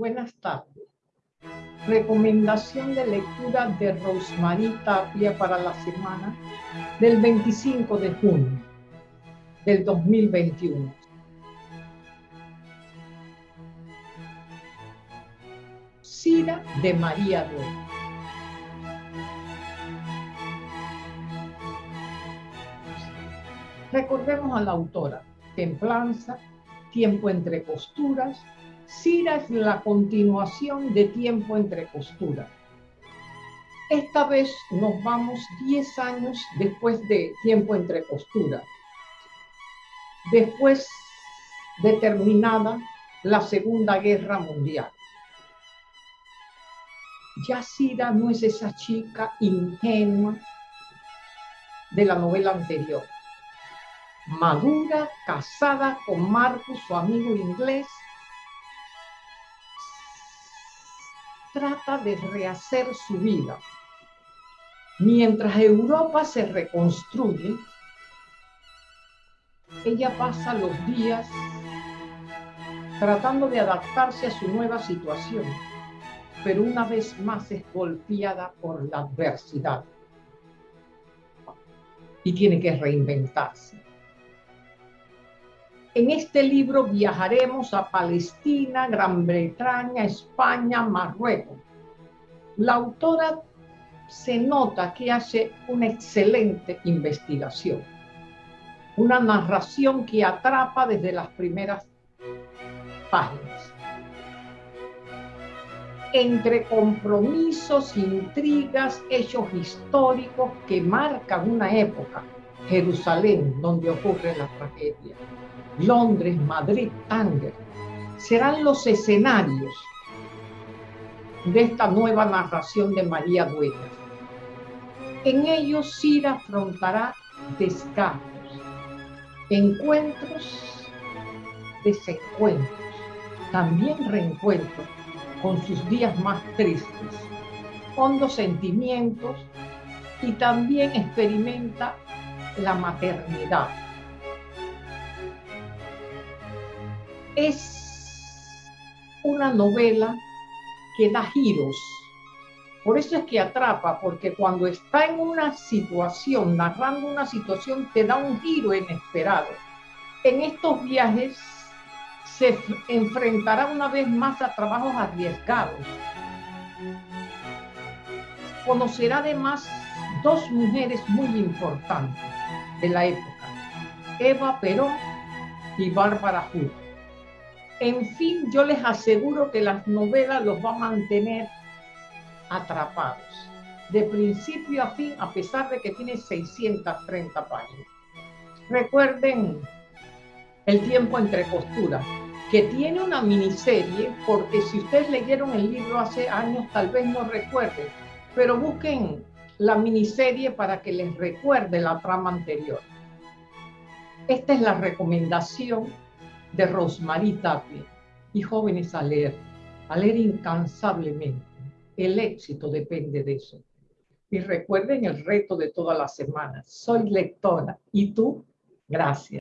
Buenas tardes. Recomendación de lectura de Rosmarie Tapia para la semana del 25 de junio del 2021. Cira de María Dueña. Recordemos a la autora, Templanza, Tiempo entre costuras, Cira es la continuación de Tiempo entre costuras. Esta vez nos vamos 10 años después de Tiempo entre costuras. Después de terminada la Segunda Guerra Mundial. Ya Cira no es esa chica ingenua de la novela anterior madura, casada con Marcus, su amigo inglés, trata de rehacer su vida. Mientras Europa se reconstruye, ella pasa los días tratando de adaptarse a su nueva situación, pero una vez más es golpeada por la adversidad y tiene que reinventarse. En este libro viajaremos a Palestina, Gran Bretaña, España, Marruecos. La autora se nota que hace una excelente investigación, una narración que atrapa desde las primeras páginas. Entre compromisos, intrigas, hechos históricos que marcan una época, Jerusalén, donde ocurre la tragedia, Londres, Madrid, Tánger, serán los escenarios de esta nueva narración de María Dueñas. En ellos Cira afrontará descartos, encuentros, desencuentros, también reencuentros con sus días más tristes, hondos sentimientos y también experimenta la maternidad es una novela que da giros. Por eso es que atrapa, porque cuando está en una situación, narrando una situación, te da un giro inesperado. En estos viajes se enfrentará una vez más a trabajos arriesgados. Conocerá además dos mujeres muy importantes de la época, Eva Perón y Bárbara Hood. En fin, yo les aseguro que las novelas los va a mantener atrapados, de principio a fin, a pesar de que tiene 630 páginas. Recuerden El tiempo entre costuras, que tiene una miniserie, porque si ustedes leyeron el libro hace años, tal vez no recuerden, pero busquen la miniserie para que les recuerde la trama anterior. Esta es la recomendación de Rosmarie Tapia y jóvenes a leer, a leer incansablemente. El éxito depende de eso. Y recuerden el reto de todas las semanas. Soy lectora. ¿Y tú? Gracias.